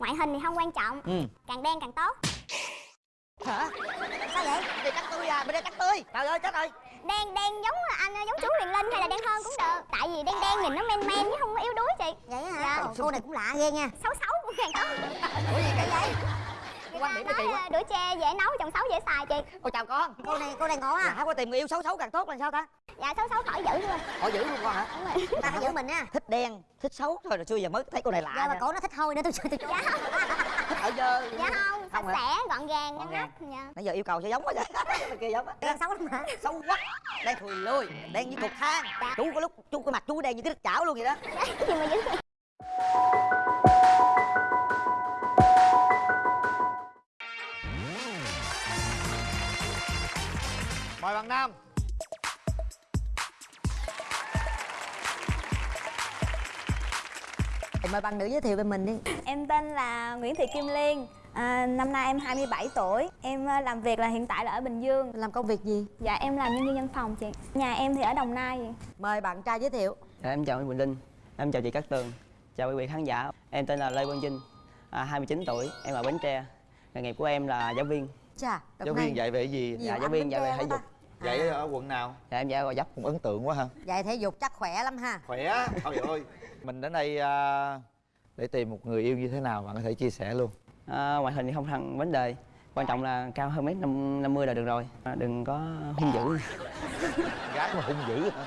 ngoại hình thì không quan trọng. Ừ. Càng đen càng tốt. Hả? Sao vậy? Đây cắt tươi à bên đây cắt tươi trời ơi chết rồi. Đen đen giống anh giống chú Huyền Linh hay là đen hơn cũng được. Tại vì đen đen nhìn nó men men chứ không có yếu đuối chị. Vậy hả? Dạ. Cô này cũng lạ ghê nha. Xấu xấu cũng càng tốt. Ủa gì kỳ vậy Quan điểm này kỳ quá. đũa tre dễ nấu chồng xấu dễ xài chị. Ôi chào con. Cô này cô này ngộ à lạ quá tìm người yêu xấu xấu càng tốt là sao ta? Dạ xấu xấu khỏi giữ luôn. Họ giữ luôn con hả? Đúng rồi. Ta phải giữ mình á thích đen thích xấu. Thôi rồi xưa giờ mới thấy cô này lạ giờ mà cổ nó thích hôi nữa tôi tôi tôi dạ không. Thích ở dơ. Dạ không sạch Không hả? sẽ gọn gàng ngăn nắp dạ. Nãy giờ yêu cầu sao giống quá vậy kia giống á. Đen xấu lắm hả? Xấu quá. Đen thùi lùi đen như cục than chú có lúc chú cái mặt chú đen như cái chảo luôn vậy đó. Dạ, gì mà giữ mời bạn nam. Mời bạn nữ giới thiệu về mình đi. Em tên là Nguyễn Thị Kim Liên. À, Năm nay em 27 tuổi. Em à, làm việc là hiện tại là ở Bình Dương. Làm công việc gì? Dạ em làm nhân viên văn phòng chị. Nhà em thì ở Đồng Nai vậy. mời bạn trai giới thiệu. Dạ, em chào anh Quỳnh Linh, em chào chị Cát Tường, chào quý vị khán giả. Em tên là Lê Quang Vinh, à, 29 tuổi, em ở Bến Tre. Nghề nghiệp của em là giáo viên. chà giáo này viên dạy về gì? nhiều Dạ, giáo viên dạy về thể dục. ta. Dạy À, ở quận nào? Dạ, em dạy Gò Vấp. cũng ấn tượng quá ha. Dạy thể dục chắc khỏe lắm ha. Khỏe? Trời ơi mình đến đây à, để tìm một người yêu như thế nào bạn có thể chia sẻ luôn. À, ngoại hình thì không thành vấn đề, quan trọng là cao hơn mét năm năm mươi là được rồi. À, đừng có hung dữ, gái mà hung dữ hả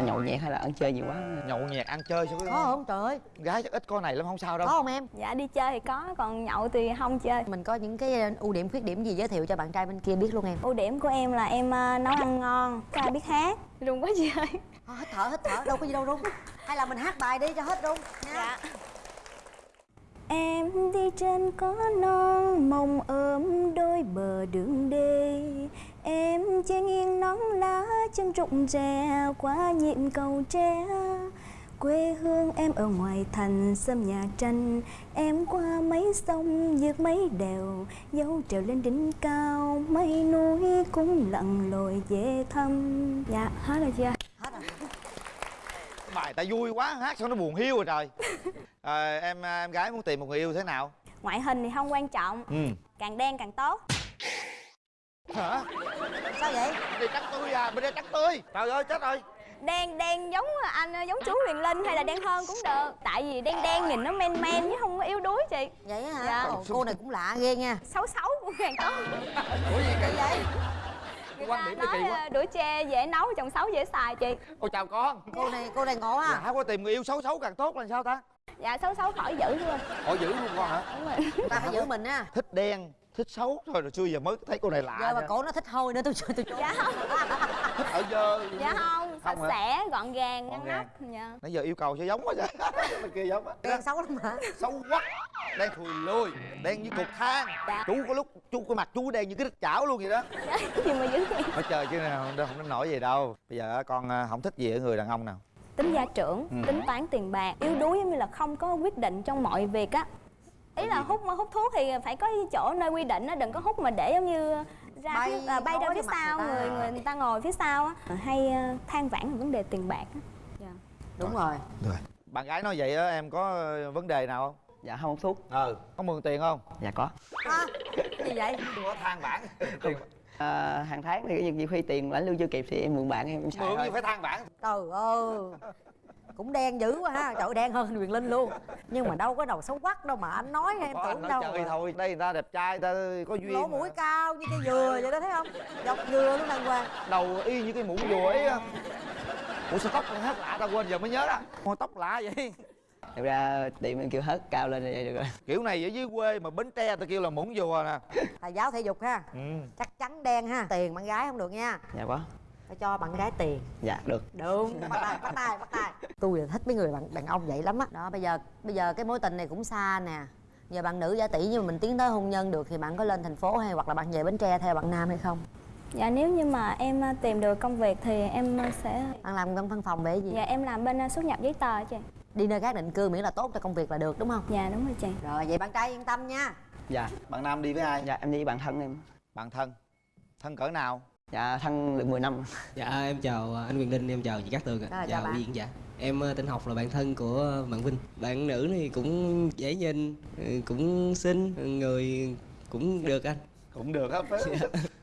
nhậu nhẹt hay là ăn chơi nhiều quá. nhậu nhẹt ăn chơi sao có không? trời? Ơi gái chắc ít con này lắm không sao đâu. Có không em? Dạ đi chơi thì có, còn nhậu thì không chơi. Mình có những cái ưu điểm khuyết điểm gì giới thiệu cho bạn trai bên kia biết luôn em? Ưu điểm của em là em à, nấu ăn ngon, ca biết hát. Luôn quá chơi Thôi, hít thở hít thở đâu có gì đâu rung hay là mình hát bài đi cho hết rung nha. Dạ. Em đi trên có non mong ôm đôi bờ đường đê Em che nghiêng nón lá chân rụng rè qua nhịp cầu tre. Quê hương em ở ngoài thành sâm nhà tranh. Em qua mấy sông vượt mấy đèo Dấu trèo lên đỉnh cao. Mấy núi cũng lặn lội về thăm. Dạ hết rồi chưa hết rồi. Bài ta vui quá hát sao nó buồn hiu rồi trời. À, em em gái muốn tìm một người yêu thế nào? Ngoại hình thì không quan trọng. Ừ. Càng đen càng tốt hả? Sao vậy? Đây cắt tươi à bên đây cắt tươi trời ơi chết rồi. Đen đen giống anh giống chú Huyền Linh hay là đen hơn cũng được. Tại vì đen đen nhìn nó men men chứ không có yếu đuối chị. Vậy hả? Dạ. Ồ, cô này cũng lạ ghê nha. Xấu xấu cũng càng tốt ủa gì kỳ vậy? Người Quan điểm này nói kỳ quá. à, đũa tre dễ nấu chồng xấu dễ xài chị. Ôi chào con. Cô này cô này ngộ à lạ quá tìm người yêu xấu xấu càng tốt là sao ta? Dạ xấu xấu khỏi giữ luôn. Họ giữ luôn con hả? Đúng rồi. Ta phải giữ mình á. Thích đen thích xấu thôi rồi xưa giờ mới thấy cô này lạ giờ mà nha. cổ nó thích hôi nữa tôi tôi tôi dạ không. Thích ở dơ. Dạ không sạch Không hả? sẽ gọn gàng ngăn Gọn nắp dạ. Nãy giờ yêu cầu sao giống quá vậy? Bên kia giống á. Đen xấu lắm hả? Xấu quá. Đen thùi lùi đen như cục than. Dạ. chú có lúc chú cái mặt chú đen như cái đít chảo luôn vậy đó. Gì mà giữ nói chơi chứ nào không không đến nổi gì đâu. Bây giờ con à, không thích gì ở người đàn ông nào. Tính gia trưởng Ừ. tính toán tiền bạc yếu đuối giống như là không có quyết định trong mọi việc á ý là hút hút thuốc thì phải có chỗ nơi quy định á đừng có hút mà để giống như ra Bay phía, à, bay ra phía sau người ta. người người, người ta ngồi phía sau á hay à, than vãn về vấn đề tiền bạc á. Dạ. đúng rồi. Bạn gái nói vậy á em có ờ, vấn đề nào không? Dạ, không hút thuốc. ừ. Có mượn tiền không? Dạ có. à, gì vậy? Đừng có than bản À, hàng tháng thì nhiều khi tiền lãnh lương chưa kịp thì em mượn bạn em xài mượn gì phải than bản trời ơi cũng đen dữ quá ha. Trời đen hơn Huyền Linh luôn. Nhưng mà đâu có đầu xấu quắc đâu mà anh nói em có anh tưởng nói đâu chơi thôi. Đây người ta đẹp trai người ta có duyên lỗ mà. mũi cao như cây dừa vậy đó thấy không? Dọc dừa luôn đàng hoàng. Đầu y như cái muỗng dùa ấy á. ủa sao tóc con hát lạ ta quên giờ mới nhớ đó. Con tóc lạ vậy. Thật ra tiệm em kêu hết cao lên vậy được rồi. kiểu này ở dưới quê mà bến tre ta kêu là muỗng dùa nè. Thầy giáo thể dục ha. Ừ. chắc chắn đen ha. Tiền bạn gái không được nha. Dạ có. Phải cho bạn gái tiền. Dạ được. đúng. Bắt tay bắt tay bắt tay. Tôi là thích mấy người đàn, đàn ông vậy lắm á. Đó bây giờ bây giờ cái mối tình này cũng xa nè. Giờ bạn nữ giả tỷ nhưng mà mình tiến tới hôn nhân được thì bạn có lên thành phố hay hoặc là bạn về bến tre theo bạn nam hay không? Dạ nếu như mà em à, tìm được công việc thì em à, sẽ bạn làm văn phòng về cái gì? Dạ em làm bên à, xuất nhập giấy tờ chị. Đi nơi khác định cư miễn là tốt cho công việc là được đúng không? Dạ đúng rồi chị. Rồi vậy bạn trai yên tâm nha. Dạ. bạn nam đi với ai? Dạ, em đi với bạn thân em. bạn thân. Thân cỡ nào dạ thân được 10 năm Dạ em chào anh Quyền Linh, em chào chị Cát Tường ạ. Rồi, chào bạn. quý khán giả. Em ờ, tên Học là bạn thân của bạn Vinh. Bạn nữ này cũng dễ nhìn, ừ, cũng xinh, người cũng được anh. cũng được á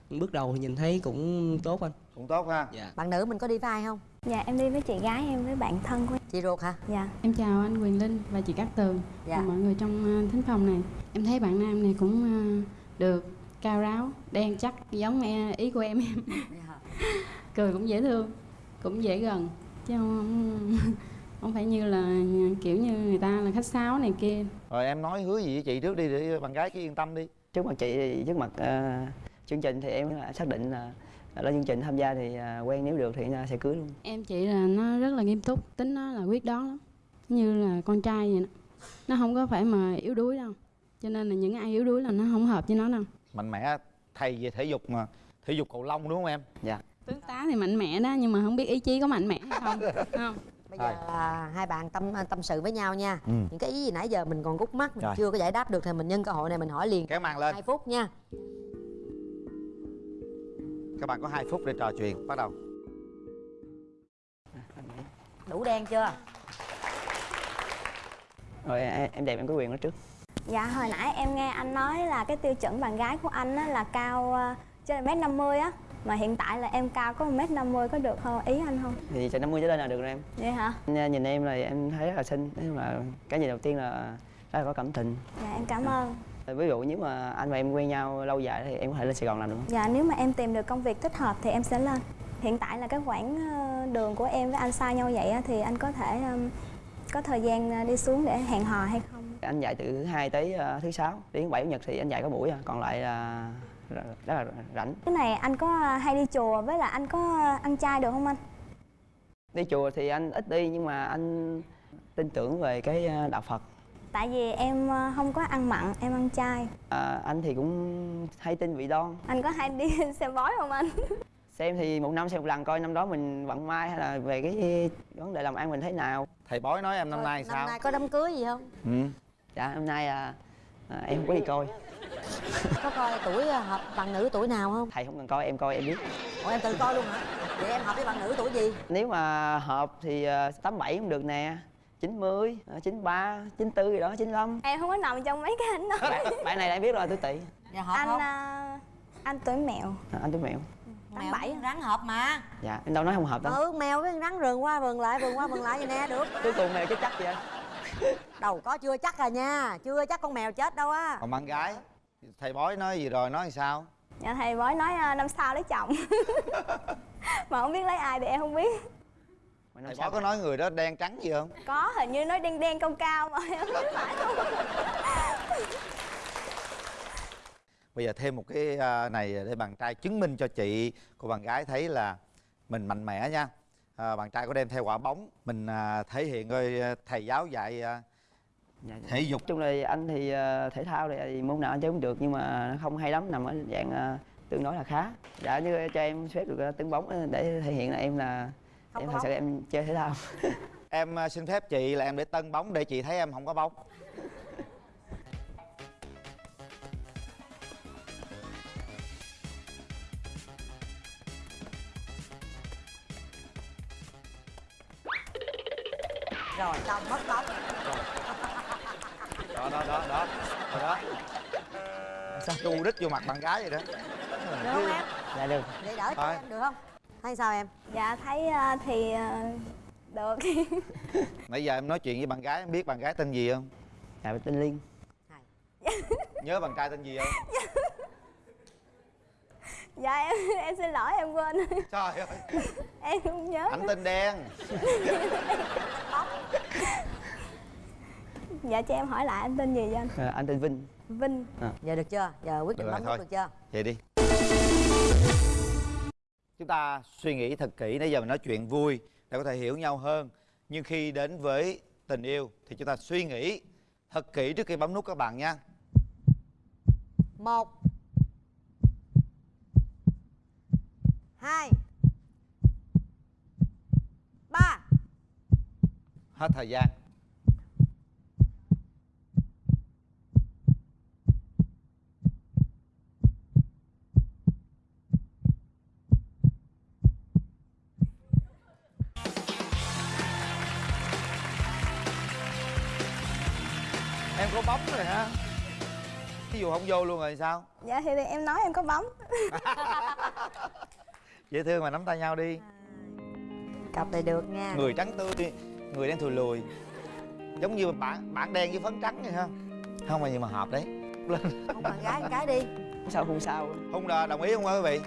Bước đầu thì nhìn thấy cũng tốt anh. cũng tốt ha Dạ. bạn nữ mình có đi với ai không Dạ em đi với chị gái em với bạn thân của em chị ruột hả Dạ Em chào anh Quyền Linh và chị Cát Tường Dạ. và mọi người trong uh, thính phòng này. Em thấy bạn nam này cũng được cao ráo, đen chắc giống ý của em em. Cười cũng dễ thương, cũng dễ gần chứ không không phải như là kiểu như người ta là khách sáo này kia. rồi em nói hứa gì với chị trước đi để bạn gái cứ yên tâm đi trước mặt chị thì trước mặt ờ, chương trình thì em xác định là lên chương trình tham gia thì ờ, quen nếu được thì sẽ cưới luôn Em chị là nó rất là nghiêm túc, tính nó là quyết đoán lắm. Như là con trai vậy đó. Nó không có phải mà yếu đuối đâu. Cho nên là những ai yếu đuối là nó không hợp với nó đâu. Mạnh mẽ thầy về thể dục mà thể dục cầu lông đúng không em? Dạ. Tướng tá thì mạnh mẽ đó nhưng mà không biết ý chí có mạnh mẽ hay không. không? bây giờ à, hai bạn tâm tâm sự với nhau nha. Ừ. những cái ý gì nãy giờ mình còn gút mắt mình Rồi. chưa có giải đáp được thì mình nhân cơ hội này mình hỏi liền. Kéo màn lên. Hai phút nha. Các bạn có 2 phút để trò chuyện bắt đầu. Đủ đen chưa? Rồi em, em đẹp em có quyền nói trước Dạ hồi nãy em nghe anh nói là cái tiêu chuẩn bạn gái của anh á, là cao ờ, trên mét 50 á Mà hiện tại là em cao có 1 mét 50 có được không? Ý anh không? thì từ 50 trở lên là được rồi em Vậy hả? Anh, nhìn em là em thấy rất là xinh nói chung là cái nhìn đầu tiên là rất là có cảm tình Dạ em cảm ơn ví dụ nếu mà anh và em quen nhau lâu dài thì em có thể lên Sài Gòn làm được không? Dạ nếu mà em tìm được công việc thích hợp thì em sẽ lên Hiện tại là cái quãng ờ, đường của em với anh xa nhau vậy á, thì anh có thể có thời gian ờ, đi xuống để hẹn hò hay không? Anh dạy từ thứ hai tới ờ, thứ sáu đến bảy chủ nhật thì anh dạy có buổi à còn lại là rất là rảnh. Cái này anh có hay đi chùa với là anh có ăn chay được không anh? đi chùa thì anh ít đi nhưng mà anh tin tưởng về cái ờ, đạo Phật. Tại vì em ờ, không có ăn mặn, em ăn chay. À, anh thì cũng hay tin vị đoan Anh có hay đi xem bói không anh? xem thì một năm xem một lần coi năm đó mình vận may hay là về cái vấn đề làm ăn mình thế nào. Thầy bói nói em năm nay năm sao? nay có đám cưới gì không? Ừ. dạ năm nay à, à, em không có đi coi. Có coi tuổi à, hợp bạn nữ tuổi nào không? Thầy không cần coi em coi em biết. Ủa em tự coi luôn hả? Vậy em hợp với bạn nữ tuổi gì? Nếu mà hợp thì à, tám bảy cũng được nè. 90, à, 93, 94 gì đó, 95 Em không có nằm trong mấy cái anh đó. Bạn, bạn này em biết rồi, tôi tỵ dạ hợp Anh không? anh tuổi mèo à, Anh tôi mẹo. Mèo bảy. rắn hợp mà. Dạ, em đâu nói không hợp đâu. Ừ mèo với rắn rừng qua rừng lại rừng qua rừng lại vậy nè được. Cuối cùng mèo chết chắc vậy đâu có chưa chắc à nha chưa chắc con mèo chết đâu á. Còn bạn gái thầy bói nói gì rồi nói thì sao? Dạ thầy bói nói ờ, năm sau lấy chồng. Mà không biết lấy ai thì em không biết. Mà năm thầy sau bói có nói người đó đen trắng gì không? Có hình như nói đen đen cao cao mà em không biết phải không? Bây giờ thêm một cái à, này để bạn trai chứng minh cho chị của bạn gái thấy là mình mạnh mẽ nha à, bạn trai có đem theo quả bóng mình à, thể hiện coi à, thầy giáo dạy à, dạ, dạ. thể dục. Chung là anh thì à, thể thao thì môn nào anh chơi cũng được Nhưng mà nó không hay lắm, nằm ở dạng à, tương đối là khá. Dạ, như cho em phép được à, tấn bóng để thể hiện là em là Không Em thật sự em chơi thể thao. Em à, xin phép chị là em để tân bóng để chị thấy em không có bóng rồi. Xong mất bóng đó đó đó đó. Đó, đó. chu đích vô mặt bạn gái vậy đó. Được không em? Dạ được. Để đỡ cho em được không? Thấy sao em? Dạ thấy ờ, thì ờ, được. Nãy giờ em nói chuyện với bạn gái em biết bạn gái tên gì không? Dạ, tên Liên. Nhớ bạn trai tên gì không Dạ em em xin lỗi em quên. Trời ơi. Em không nhớ. Ảnh tên đen. Dạ cho em hỏi lại anh tên gì vậy anh? à, Anh tên Vinh. Vinh. Giờ được chưa? Giờ quyết định bấm thôi. nút được chưa? Vậy đi. Chúng ta suy nghĩ thật kỹ nãy giờ mình nói chuyện vui để có thể hiểu nhau hơn. Nhưng khi đến với tình yêu thì chúng ta suy nghĩ thật kỹ trước khi bấm nút các bạn nha. Một 2 3 Hết thời gian Em có bóng rồi hả? Ví dụ không vô luôn rồi sao? Dạ thì em nói em có bóng dễ thương mà nắm tay nhau đi. Cặp này được nha. Người trắng tươi người đen thùi lùi. Giống như bản bản đen với phấn trắng vậy ha. Không mà gì mà hợp đấy. Lên không bạn gái một cái đi. Sao không sao? Hùng đà đồng ý không quý vị?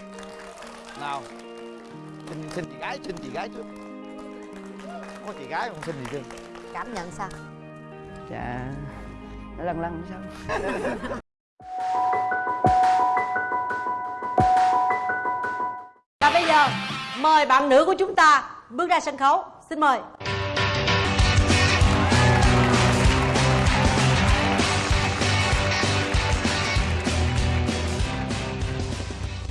Nào xin xin chị gái xin chị gái trước. Có chị gái không xin gì chưa cảm nhận sao? Dạ nó lăn lăn sao mời bạn nữ của chúng ta bước ra sân khấu. Xin mời.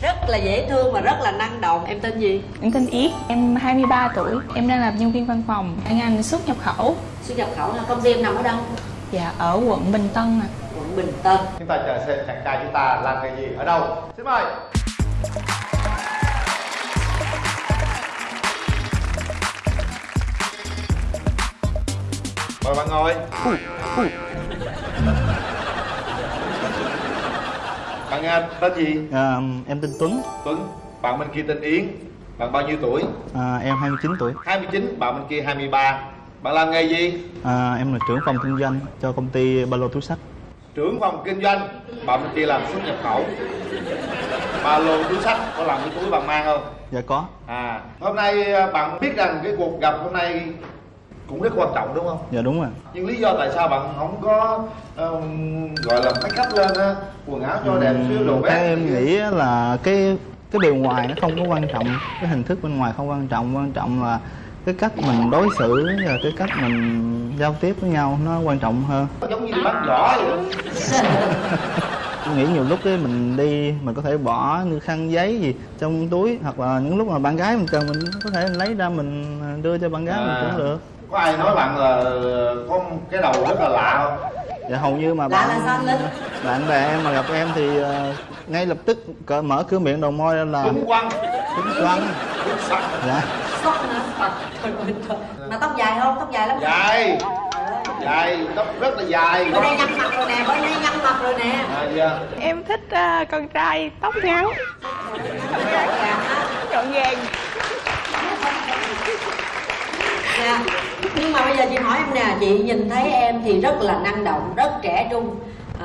Rất là dễ thương và rất là năng động. Em tên gì? Em tên Yết, em 23 tuổi, em đang làm nhân viên văn phòng, ở ngành xuất nhập khẩu. xuất nhập khẩu là công ty em nằm ở đâu? Dạ, ở quận Bình Tân ạ. quận bình tân. Chúng ta chờ xem chàng trai chúng ta làm nghề gì ở đâu. Xin mời mời bạn ngồi. Bạn à, tên gì? À, em tên Tuấn, tuấn bạn bên kia tên yến. Bạn bao nhiêu tuổi? À, em 29 tuổi. 29 bạn bên kia 23 bạn làm nghề gì? À, em là trưởng phòng kinh doanh cho công ty ba lô túi sách. trưởng phòng kinh doanh? Bạn bên kia làm xuất nhập khẩu. Ba lô túi sách có làm cái túi bạn mang không? Dạ có. à hôm nay à, bạn biết rằng cái cuộc gặp hôm nay cũng rất quan trọng đúng không Dạ đúng rồi. nhưng lý do tại sao bạn không có ừm, gọi là make up lên á quần áo cho đẹp xíu đồ Theo em nghĩ á là cái cái bề ngoài nó không có quan trọng, cái hình thức bên ngoài không quan trọng, quan trọng là cái cách mình đối xử và cái cách mình giao tiếp với nhau nó quan trọng hơn. giống như đi bắn giỏ vậy nghĩ nhiều lúc ấy mình đi mình có thể bỏ như khăn giấy gì trong túi hoặc là những lúc mà bạn gái mình cần mình có thể lấy ra mình đưa cho bạn gái mình À. cũng được. Có ai nói bạn là có cái đầu rất là lạ không? Dạ hầu như mà lạ bạn là sao anh linh? bạn bè em mà gặp em thì ờ, ngay lập tức cỡ mở cửa miệng đầu môi ra là đúng quăng. Tính quăng. Sắc dạ. Hả? Mà tóc dài không? Tóc dài lắm. Dài. Dài tóc rất là dài. Bên đây nhăn mặt rồi nè bên đây nhăn mặt rồi nè. À, dạ. Em thích ờ, con trai tóc ngắn, gọn gàng. Dạ. Nhưng mà bây giờ chị hỏi em nè chị nhìn thấy em thì rất là năng động rất trẻ trung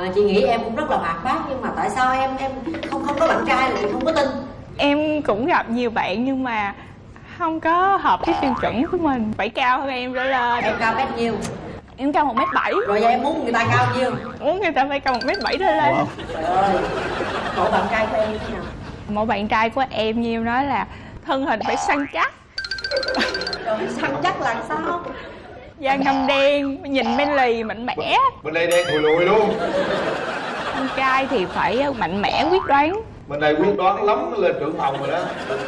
à, chị nghĩ em cũng rất là hoạt bát nhưng mà tại sao em em không không có bạn trai lại không có tin Em cũng gặp nhiều bạn nhưng mà không có hợp cái tiêu chuẩn của mình. Phải cao hơn em trở lên. em cao mét nhiêu Em cao 1m7, rồi giờ em muốn người ta cao nhiêu muốn người ta phải cao 1m7 trở lên. wow. trời ơi mẫu bạn trai của em như thế nào Một bạn trai của em như em nói là thân hình phải săn chắc, rồi săn chắc là sao? Da ngâm đen, nhìn men lì, mạnh mẽ. bên đây đen thùi lùi luôn. Con trai thì phải mạnh mẽ, quyết đoán. bên đây quyết đoán lắm mới lên trưởng phòng rồi đó.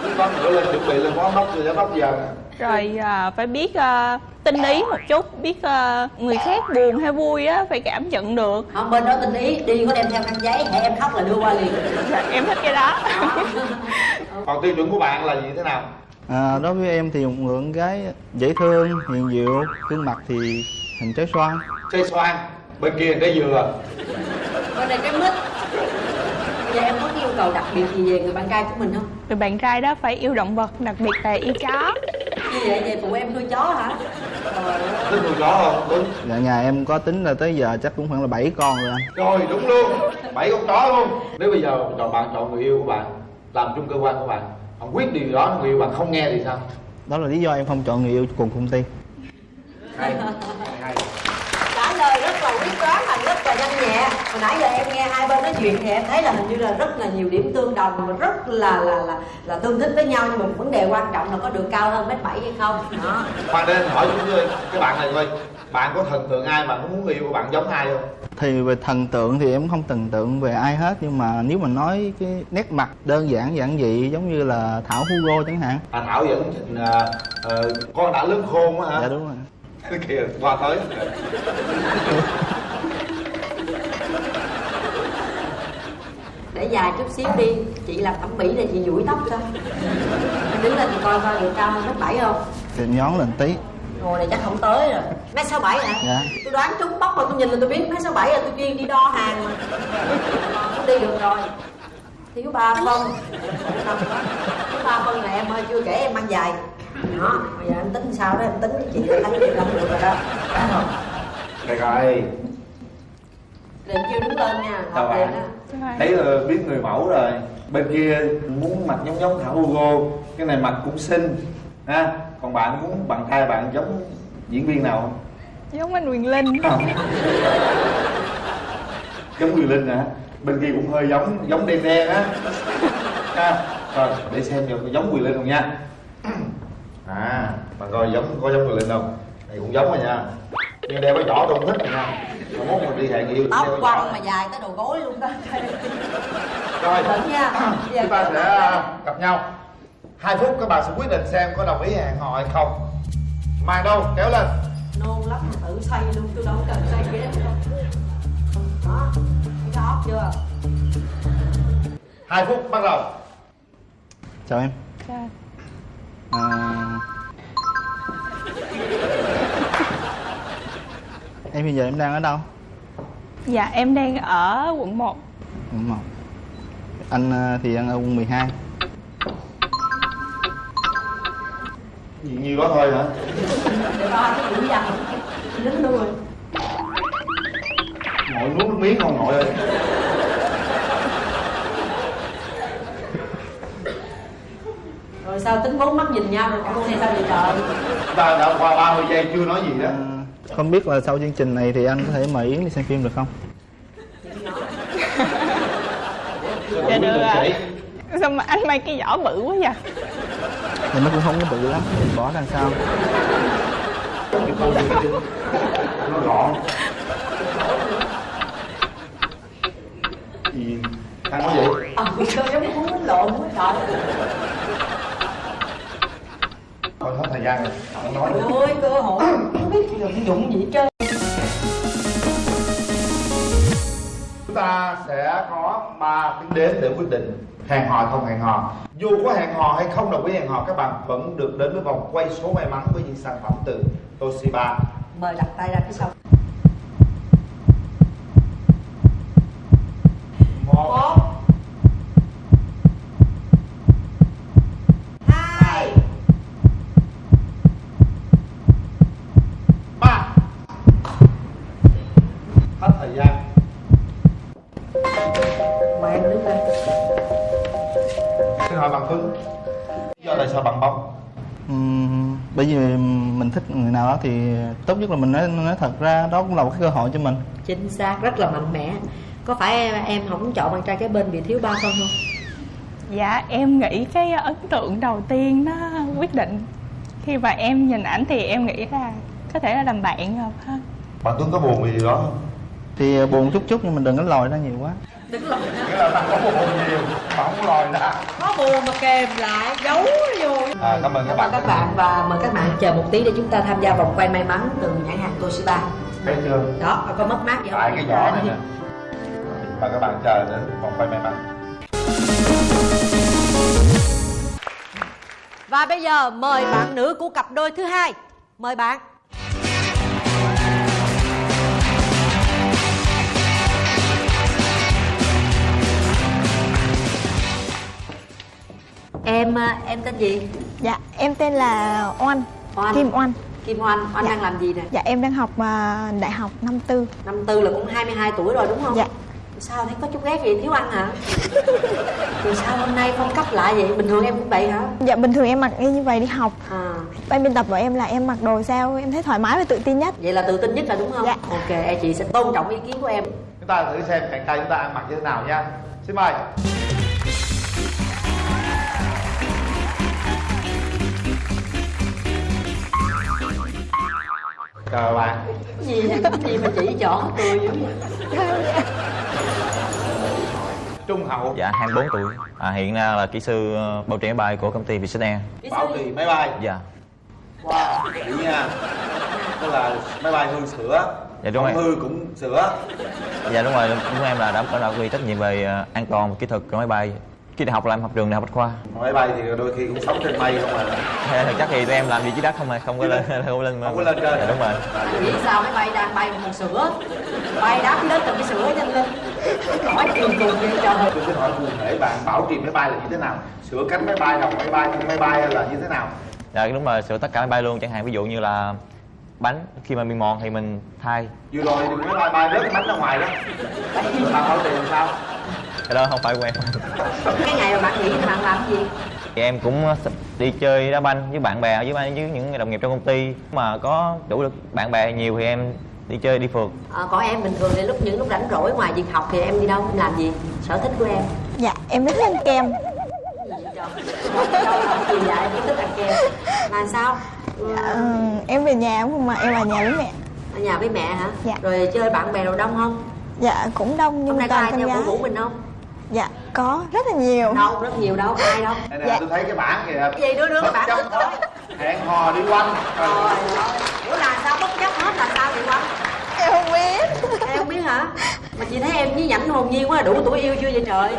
Quyết đoán nữa lên chuẩn bị lên phó đốc rồi giám đốc giờ. Rồi à, phải biết à, tinh ý một chút biết à, người khác buồn hay vui á phải cảm nhận được. Không bên đó tình ý đi có đem theo khăn giấy hãy em khóc là đưa qua liền. Dạ, em thích cái đó. Còn tiêu chuẩn của bạn là gì thế nào à, đối với em thì một người con gái dễ thương hiền diệu gương mặt thì hình trái xoan. Cây xoan bên kia cái dừa. Bên đây cái mít. Bây giờ em có yêu cầu đặc biệt gì về người bạn trai của mình không? Người bạn trai đó phải yêu động vật đặc biệt là yêu chó. Như vậy về phụ em nuôi chó hả? Ơi thích nuôi chó không đúng. Dạ nhà em có tính là tới giờ chắc cũng khoảng là 7 con rồi anh. Rồi đúng luôn. Bảy con chó luôn. Nếu bây giờ chọn bạn chọn người yêu của bạn làm chung cơ quan của bạn quyết điều đó người yêu bạn không nghe thì sao? Đó là lý do em không chọn người yêu cùng công ty hay hay trả lời rất là quyết đoán và rất là nhanh nhẹ. Hồi nãy giờ em nghe hai bên nói chuyện thì em thấy là hình như là rất là nhiều điểm tương đồng và rất là là là là tương thích với nhau. Nhưng mà một vấn đề quan trọng là có được cao hơn mét bảy hay không? Đó. Khoan đến hỏi chúng tôi cái bạn này thôi bạn có thần tượng ai bạn có muốn người yêu của bạn giống ai không? Thì về thần tượng thì em không thần tượng về ai hết nhưng mà nếu mà nói cái nét mặt đơn giản giản dị giống như là thảo hugo chẳng hạn. À thảo vẫn thích à, ờ, con đã lớn khôn á hả? Dạ đúng rồi. Kìa qua tới. Để dài chút xíu đi chị làm thẩm mỹ này chị duỗi tóc cho. Đứng lên coi coi được cao hơn mét bảy không? Thì nhón lên tí ngồi này chắc không tới rồi. Mét sáu bảy hả dạ. Tôi đoán trúng bóc mà tôi nhìn là tôi biết mét sáu bảy là tôi chuyên đi đo hàng. Mà không đi được rồi. Thiếu ba phân. Thiếu ba phân này em ơi chưa kể em mang giày. Đó bây giờ em tính sao đó em tính chị thấy chị làm được rồi đó. Rồi Được rồi, liền chưa đứng lên nha liền bạn. Thấy là biết người mẫu rồi. Bên kia muốn mặt giống giống Thảo Hugo. Cái này mặt cũng xinh ha Còn bạn muốn bạn trai bạn giống diễn viên nào không? giống anh Quyền Linh Không. giống Quyền Linh hả? Bên kia cũng hơi giống, giống đen đen á ha. Rồi, để xem được có giống Quyền Linh không nha À, bạn coi giống có giống Quyền Linh không? Này cũng giống rồi nha Nhưng đeo cái giỏ tôi không thích rồi nha Mà muốn mình đi hẹn yêu tóc quăng mà dài tới đầu gối luôn đó Rồi, chúng ta sẽ à, gặp nhau hai phút các bạn sẽ quyết định xem có đồng ý hẹn hò hay không. Màn đâu kéo lên. Nôn lắm mà tự xây luôn tôi đâu cần xây ghế đâu. Đó thấy cái óc chưa? Hai phút bắt đầu. Chào em. Chào. à... em bây giờ em đang ở đâu? Dạ em đang ở quận 1 quận một. Anh à, thì đang ở quận 12 gì nhiêu đó thôi hả? Để ba cái lính luôn rồi ngồi nuốt nước miếng không ngồi ơi. Rồi sao tính bốn mắt nhìn nhau rồi còn hay sao vậy trời? Ta đã qua 30 giây chưa nói gì đó. À, không biết là sau chương trình này thì anh có thể mời Yến đi xem phim được không? dạ được ạ sao mà anh mang cái giỏ bự quá vậy Thì nó cũng không có bự lắm, mình bỏ ra sao? nó gọn gì ăn có vậy ờ sao giống muốn đánh lộn quá trời. Còn hết thời gian rồi không nói nữa. Ôi cơ hội. Không biết dụng dụng gì hết trơn ta sẽ có 3 tiếng đếm để quyết định hẹn hò hay không hẹn hò. Dù có hẹn hò hay không đồng ý hẹn hò các bạn vẫn được đến với vòng quay số may mắn với những sản phẩm từ Toshiba. Mời đặt tay ra phía sau. Một một thích người nào đó thì tốt nhất là mình nói, nói thật ra đó cũng là một cái cơ hội cho mình. Chính xác rất là mạnh mẽ. Có phải em, em không chọn bạn trai kế bên vì thiếu ba phân không? Dạ em nghĩ cái ấn tượng đầu tiên nó quyết định. Khi mà em nhìn ảnh thì em nghĩ là có thể là làm bạn hợp hơn bạn Tuấn có buồn vì điều đó không? Thì buồn chút chút nhưng mình đừng có lòi ra nhiều quá đứng lòi nghĩa là bạn có buồn nhiều mà không lòi ra có buồn mà kèm lại giấu vô. À, cảm ơn các bạn. Các bạn và mời các bạn chờ một tí để chúng ta tham gia vòng quay may mắn từ nhãn hàng Toshiba. Thấy chưa? Đó có mất mát gì không? Tại cái giỏ này nè. Và các bạn chờ đến vòng quay may mắn. Và bây giờ mời bạn nữ của cặp đôi thứ hai. Mời bạn em à, em tên gì? Dạ, em tên là Oanh, Oanh. Kim Oanh Kim Oanh Oanh Dạ. đang làm gì nè? Dạ, em đang học à, đại học năm tư. Năm tư là cũng 22 tuổi rồi đúng không? Dạ. Sao thấy có chút ghét gì thiếu ăn hả? Thì sao hôm nay phong cách lạ vậy? Bình thường em cũng vậy hả? Dạ, bình thường em mặc y như vậy đi học. À. Ban biên tập của em là em mặc đồ sao? Em thấy thoải mái và tự tin nhất. Vậy là tự tin nhất là đúng không? Dạ. ok chị sẽ tôn trọng ý kiến của em. Chúng ta thử xem chàng trai chúng ta ăn mặc như thế nào nha. Xin mời bạn Cái gì vậy cái gì mà chỉ trỏ tôi dữ vậy? Trung hậu. Dạ 24 tuổi. À, Hiện nay là kỹ sư ờ, bảo trì máy bay của công ty Vietjet Air. Bảo trì máy bay. Dạ. Wow kỹ nha. Tức là máy bay hư sửa Dạ, đúng không rồi. hư cũng sửa Dạ đúng rồi, đúng em là đảm bảo là quy trách nhiệm về ờ, an toàn và kỹ thuật của máy bay khi đại học là em học trường đại học bách khoa. Máy bay thì đôi khi cũng sống trên mây không à. Thế thực chất thì tụi em làm gì dưới đất không mà không có lên không có lên Không có lên trên. Dạ, đúng rồi. Nghĩ sao máy bay đang bay một sữa? Bay đáp dưới đất cầm cái sữa nhanh lên. Hỏi trường cùng vậy trời tôi xin hỏi cụ thể bạn bảo trì máy bay là như thế nào? Sửa cánh máy bay đầu máy bay thân máy bay là như thế nào? Dạ đúng rồi sửa tất cả máy bay luôn. Chẳng hạn ví dụ như là bánh khi mà bị mòn thì mình thay. Vừa rồi thì máy bay bay rớt cái bánh ra ngoài đó. Bạn bảo trì làm sao cái đó không phải của em cái ngày mà bạn nghỉ thì bạn làm cái gì? Thì em cũng đi chơi đá banh với bạn bè với với những đồng nghiệp trong công ty. Mà có đủ được bạn bè nhiều thì em đi chơi đi phượt. À, còn em bình thường thì lúc những lúc rảnh rỗi ngoài việc học thì em đi đâu em làm gì? Sở thích của em? Dạ em thích ăn kem. Đâu học gì vậy? Em thích ăn kem. Là sao? Dạ, ừ, Em về nhà không mà em ở nhà với mẹ. Ở nhà với mẹ hả? Dạ. rồi chơi bạn bè đồ đông không? Dạ cũng đông nhưng hôm mà nay có toàn ai con theo gái. cổ vũ mình không Dạ có rất là nhiều. Đâu rất nhiều đâu ai đâu. Đây nè Dạ. tôi thấy cái bảng kìa. Đưa đưa cái Bất bạn chấp tới hẹn hò đi quanh. Trời ơi. Ủa là sao bất chấp hết là sao vậy quanh Em không biết. Em không biết hả? Mà chị thấy em với nhảnh hồn nhiên quá đủ tuổi yêu chưa vậy trời?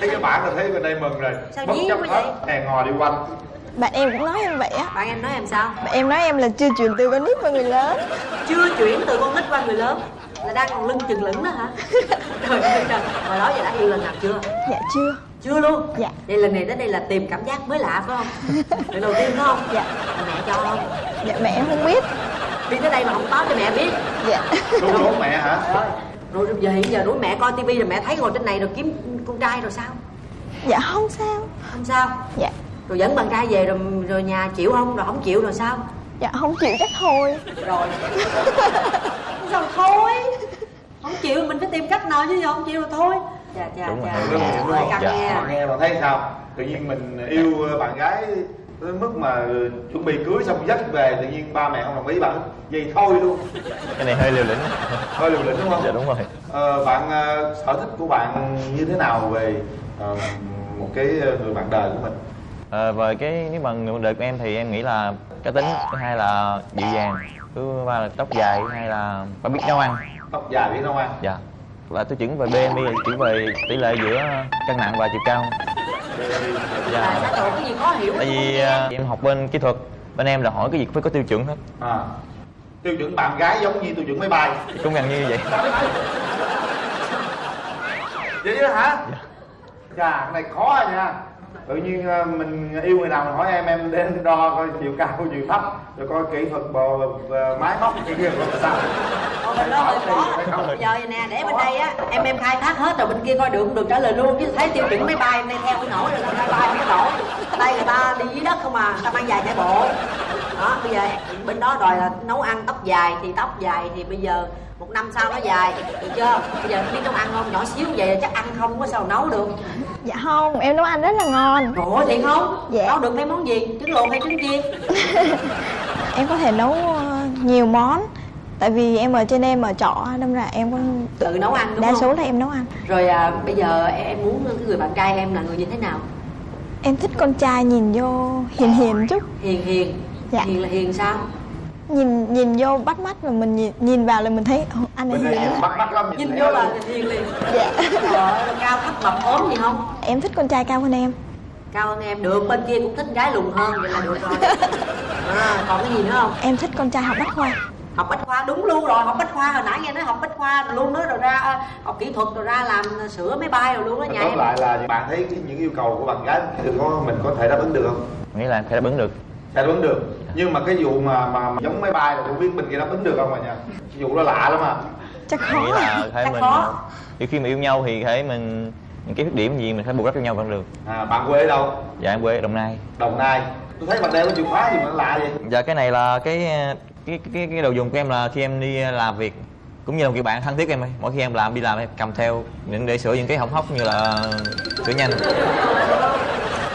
Thấy cái bảng là thấy bên đây mừng rồi. Sao bất chấp hết vậy? hẹn hò đi quanh. Bạn em cũng nói em vậy á. Bạn em nói em sao? Bạn em nói em là chưa chuyển từ con nít qua người lớn. Chưa chuyển từ con nít qua người lớn là đang còn lưng chừng lửng đó hả? Trời ơi trời. Hồi đó giờ đã yêu lần nào chưa? Dạ chưa. Chưa luôn? Dạ. Vậy lần này đến đây là tìm cảm giác mới lạ phải không? Lần đầu tiên phải không? Dạ. Mẹ cho. Không Dạ mẹ em không biết. Đi tới đây mà không báo cho mẹ biết. Dạ. Đúng đúng mẹ hả? Ơi, rồi giờ hiện giờ đuổi mẹ coi tivi rồi mẹ thấy ngồi trên này rồi kiếm con trai rồi sao? Dạ không sao. Không sao? Dạ. Rồi dẫn bạn trai về rồi rồi nhà chịu không? Rồi không chịu rồi sao? Dạ không chịu chắc thôi. Rồi. Sao thôi không chịu mình phải tìm cách nào chứ giờ không chịu rồi thôi. Chà chà Đúng đúng rồi, chà đúng rồi. căng Dạ. nghe bạn thấy sao? Tự nhiên mình yêu bạn gái tới mức mà chuẩn bị cưới xong dắt về tự nhiên ba mẹ không đồng ý bạn. Vậy thôi luôn. Cái này hơi liều lĩnh. Hơi liều lĩnh đúng không? Dạ đúng rồi. Ờ, bạn ờ, sở thích của bạn như thế nào về ờ, một cái người bạn đời của mình? Ờ, về cái nếu mà người đời của em thì em nghĩ là cá tính thứ hai là dịu dàng thứ ba là tóc dài thứ hai là phải biết nấu ăn tóc dài biết nấu ăn dạ. Và tiêu chuẩn về BMI là chỉ về tỷ lệ giữa cân nặng và chiều cao. Dạ. Cái gì khó hiểu? Tại vì ờ, em học bên kỹ thuật bên em là hỏi cái gì cũng phải có tiêu chuẩn hết. À. Tiêu chuẩn bạn gái giống như tiêu chuẩn máy bay. Cũng gần như vậy. Vậy đó hả? Chà cái này khó à nha tự nhiên ờ, mình yêu người nào mình hỏi em em đến đo coi chiều cao chiều thấp rồi coi kỹ thuật bò ờ, máy móc cái kia coi sao. Ồ, bên đó hơi khó bây giờ nè để bên đây á em em khai thác hết rồi bên kia coi được không được trả lời luôn chứ thấy tiêu chuẩn máy bay đây theo cái nổi rồi máy bay có nổi đây người ta đi dưới đất không à người ta mang dài chạy bộ đó bây giờ bên đó đòi là nấu ăn tóc dài thì tóc dài thì bây giờ một năm sau nó dài. Được chưa? Bây giờ biết nấu ăn không? Nhỏ xíu vậy chắc ăn không có sao nấu được. Dạ không em nấu ăn rất là ngon. Ơi thiệt không? Dạ. nấu được mấy món gì? Trứng luộc hay trứng chiên? Em có thể nấu ờ, nhiều món. Tại vì em ở trên em ở trọ Đâm ra em có tự nấu ăn đúng Đa không? số là em nấu ăn. Rồi à, bây giờ em muốn cái người bạn trai em là người như thế nào? Em thích con trai nhìn vô hiền hiền chút. hiền hiền Dạ. hiền là hiền sao? Nhìn nhìn vô bắt mắt và mình nhìn, nhìn vào là mình thấy "Ồ, anh này hiền em bắt mắt lắm nhìn thấy vô là hiền liền. Dạ. Cao thấp mập ốm gì không? Em thích con trai cao hơn em. Cao hơn em được. Bên kia cũng thích gái lùn hơn vậy là được rồi. À, còn cái gì nữa không? Em thích con trai học bách khoa. Học bách khoa đúng luôn rồi học bách khoa. Hồi nãy nghe nói học bách khoa rồi luôn đó rồi ra à, học kỹ thuật rồi ra làm sửa máy bay rồi luôn đó nhà tóm lại là bạn thấy những yêu cầu của bạn gái thì có mình có thể đáp ứng được không? Nghĩ là phải đáp ứng được. Đáp ứng được nhưng mà cái vụ mà mà, mà giống máy bay là không biết bên kia đáp ứng được không mà nha? Cái vụ đó lạ lắm à. Chắc Em nghĩ khó là phải Chắc mình khó. thì khi mà yêu nhau thì phải mình những cái khuyết điểm gì mình phải bù đắp cho nhau vẫn được. À bạn quê ở đâu? Dạ em quê ở đồng nai. Đồng nai. Tôi thấy bạn đeo cái chìa khóa gì mà nó lạ vậy? Dạ cái này là cái cái cái, cái đồ dùng của em là khi em đi làm việc cũng như là một người bạn thân thiết em ấy. Mỗi khi em làm đi làm em cầm theo những để sửa những cái hỏng hóc như là sửa nhanh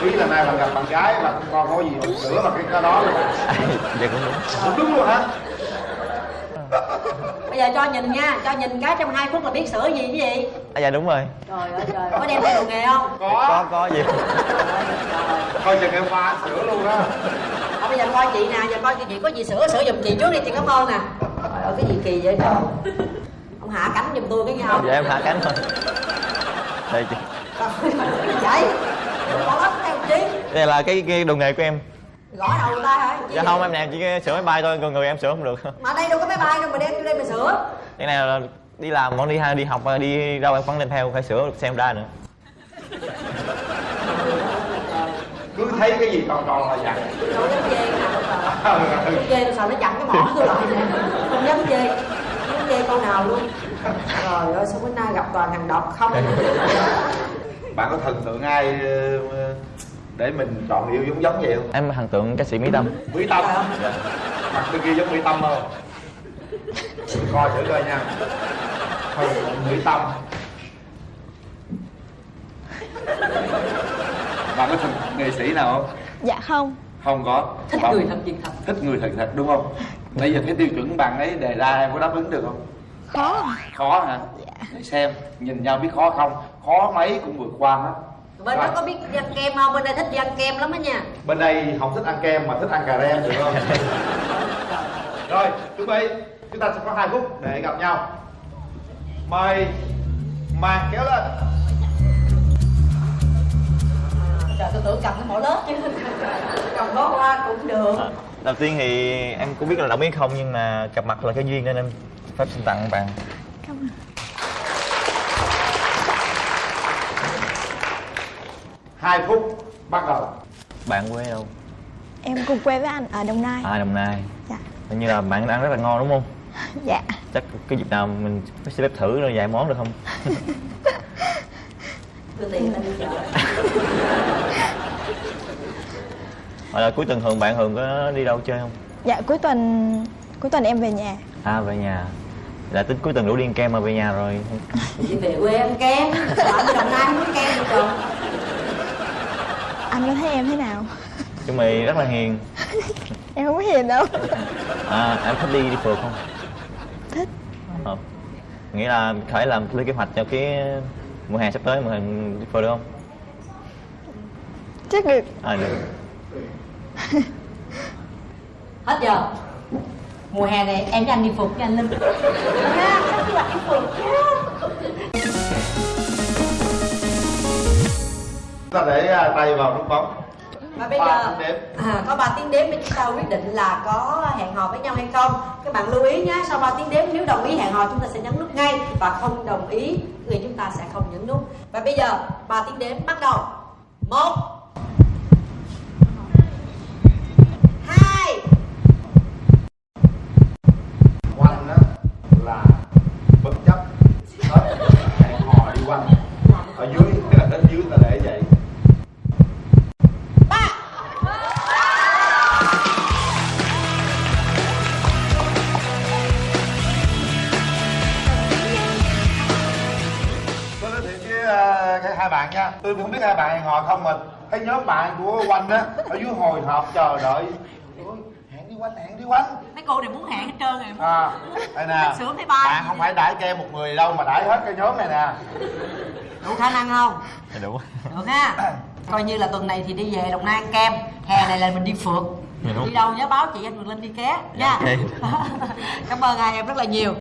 ý là nay bạn gặp bạn gái là không con có gì mà sửa mà cái cái đó. Luôn dạ cũng đúng Không đúng luôn hả? Bây giờ cho nhìn nha cho nhìn cái trong hai phút là biết sửa gì cái gì. À, dạ đúng rồi. Trời ơi trời có đem theo đồ nghề không? Có. Có có gì coi chừng em pha sửa luôn đó. Thôi bây giờ coi chị nè, giờ coi chị có gì sửa sửa giùm chị trước đi chị cảm ơn nè. Trời ơi cái gì kỳ vậy trời. Ông hạ cánh giùm tôi cái nhau. dạ em hạ cánh thôi. Đây chị. Vậy con ấp theo chi đây là cái cái đồ nghề của em. Gõ đầu người ta hả? Chi dạ không em làm chỉ sửa máy bay thôi còn người em sửa không được. Mà đây đâu có máy bay đâu mà đem vô đây mà sửa. Cái này là đi làm vẫn đi đi học đi đâu em vẫn đem theo phải sửa xem ra nữa. Cứ thấy cái gì tròn tròn là dặn đâu dám chê nào chê tôi sợ nó chặn cái mỏ tôi lại. Nè không dám chê. Không dám chê câu nào luôn. Trời ơi sao bữa nay gặp toàn thằng độc không? Bạn có thần tượng ai ờ, để mình chọn yêu giống giống vậy không? Em thần tượng ca sĩ mỹ tâm. Mỹ tâm. Mặt bên kia giống mỹ tâm không? Coi thử coi nha. Thần tượng mỹ tâm. Bạn có thần nghệ sĩ nào không? Dạ không. Không có. Thích Bạn người thật việc thật. Thích người thật thật đúng không? Bây giờ cái tiêu chuẩn bạn ấy đề ra em có đáp ứng được không? Khó. Khó hả? Để xem nhìn nhau biết khó không? Khó mấy cũng vượt qua hết bên đó có biết ăn kem không? Bên đây thích đi ăn kem lắm á nha. Bên đây không thích ăn kem mà thích ăn cà rem được không? Rồi chuẩn bị. Chúng ta sẽ có hai phút để gặp nhau. Mời màn kéo lên. Trời tôi tưởng cầm cái mỏ lớp chứ. Cầm bó hoa cũng được. Đầu tiên thì em cũng biết là đồng ý không nhưng mà gặp mặt là cái duyên nên em phép xin tặng bạn hai phút bắt đầu. Bạn quê đâu Em cùng quê với anh ở Đồng Nai. À đồng nai. Dạ. Hình như là bạn ăn rất là ngon đúng không? Dạ. Chắc cái dịp nào mình xin phép thử rồi vài món được không? Tôi tiền lên đi chợ hoặc là cuối tuần thường bạn thường có đi đâu chơi không? Dạ cuối tuần Cuối tuần em về nhà. À về nhà. Là tính cuối tuần rủ đi ăn kem mà về nhà rồi. Đi về quê ăn kem. Anh đồng nai không có kem gì trời Anh có thấy em thế nào? Chúng mày rất là hiền. Em không có hiền đâu. À em thích đi đi phượt không? Thích. Ờ. nghĩa là phải làm lên kế hoạch cho cái mùa hè sắp tới mà mình đi phượt được không? Chắc được. À được. Hết giờ. Mùa hè này em với anh đi phượt với anh linh ta để à, tay vào nút bấm và bây giờ à, có 3 tiếng đếm để chúng ta quyết định là có hẹn hò với nhau hay không. Các bạn lưu ý nhé sau 3 tiếng đếm nếu đồng ý hẹn hò chúng ta sẽ nhấn nút ngay. Và không đồng ý thì chúng ta sẽ không nhấn nút. Và bây giờ 3 tiếng đếm bắt đầu. Một tôi không biết hai bạn hò không mà thấy nhóm bạn của quanh á ở dưới hồi hộp chờ đợi. Ôi, hẹn đi quanh hẹn đi quanh. Mấy cô đều muốn hẹn hết trơn rồi. À đây nè. Sướng thấy ba bạn không phải đãi cho em một người đâu mà đãi hết cái nhóm này nè. Đủ khả năng không? Dạ đủ. Được ha. Coi như là tuần này thì đi về đồng nai ăn kem. Hè này là mình đi phượt. Dạ đi đâu nhớ báo chị anh Quyền Linh đi ké nha. Ok. cảm ơn hai em rất là nhiều